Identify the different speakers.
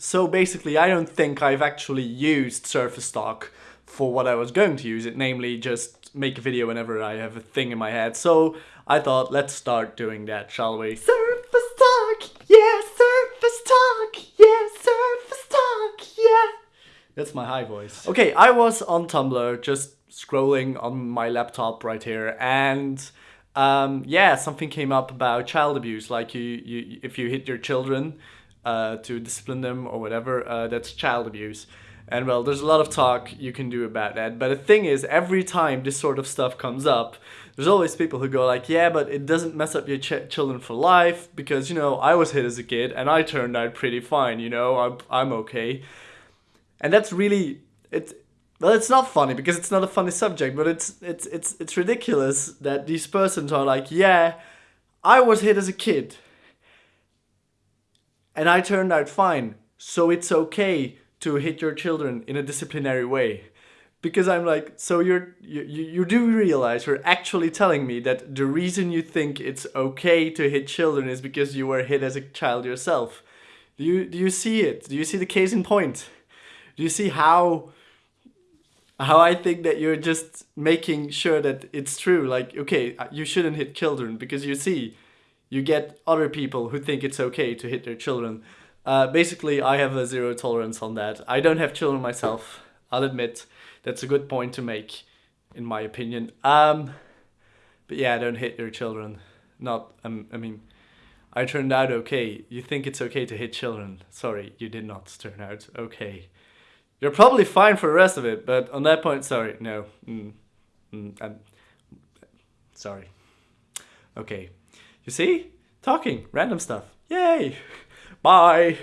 Speaker 1: so basically, I don't think I've actually used Surface Talk for what I was going to use it, namely just make a video whenever I have a thing in my head. So I thought, let's start doing that, shall we? Surface Talk, yeah, Surface Talk, yeah, Surface Talk, yeah. That's my high voice. Okay, I was on Tumblr just scrolling on my laptop right here and um, yeah, something came up about child abuse, like you, you if you hit your children uh, to discipline them or whatever, uh, that's child abuse. And well, there's a lot of talk you can do about that. But the thing is, every time this sort of stuff comes up, there's always people who go like, yeah, but it doesn't mess up your ch children for life because, you know, I was hit as a kid and I turned out pretty fine, you know, I'm, I'm okay. And that's really, it's, well, it's not funny because it's not a funny subject, but it's, it's, it's, it's ridiculous that these persons are like, yeah, I was hit as a kid and I turned out fine. So it's okay to hit your children in a disciplinary way. Because I'm like, so you're, you, you do realize you're actually telling me that the reason you think it's okay to hit children is because you were hit as a child yourself. Do you, do you see it? Do you see the case in point? Do you see how, how I think that you're just making sure that it's true? Like, okay, uh, you shouldn't hit children because you see, you get other people who think it's okay to hit their children. Uh, basically, I have a zero tolerance on that. I don't have children myself. I'll admit that's a good point to make, in my opinion. Um, but yeah, don't hit your children. Not, um, I mean, I turned out okay. You think it's okay to hit children. Sorry, you did not turn out okay. You're probably fine for the rest of it, but on that point, sorry, no. Mm, mm, I'm sorry. Okay. You see? Talking, random stuff. Yay! Bye!